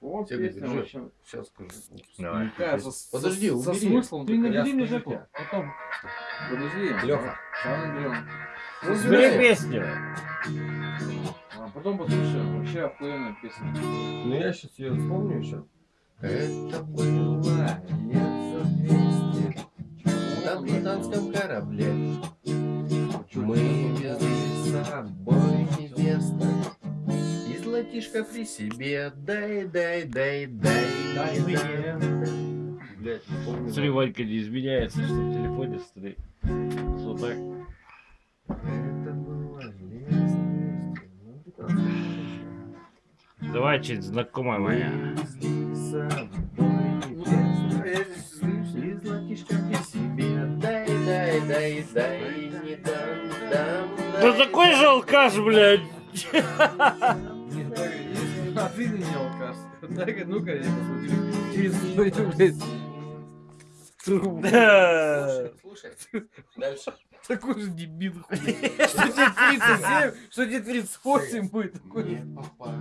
Вот Тебе песня держи. вообще. Сейчас скажу. Давай. Такая со, со- Подожди, со убери. смыслом. Ты набери мне тебе. потом. Подожди. Лёха. Сейчас наберем. Убирай. песню. А потом послушаем. Вообще охуенная песня. Ну я сейчас ее вспомню еще. Это было лет за 200 на британском корабле. Мы везли с собой золотишко при себе Дай, дай, дай, дай Дай мне. Не помню. Смотри, Ванька не изменяется, что в телефоне смотри. Вот так. Это было лет за 200 на британском корабле. Давай что-нибудь знакомое моя. Да такой же алкаш, блядь. Ты не алкаш. Так, ну-ка, я посмотрю. Через твою, блядь, трубу. Да. Слушай, слушай. Дальше. Такой же дебил. хуй. Что тебе 37, что тебе 38 будет. такой. Не попало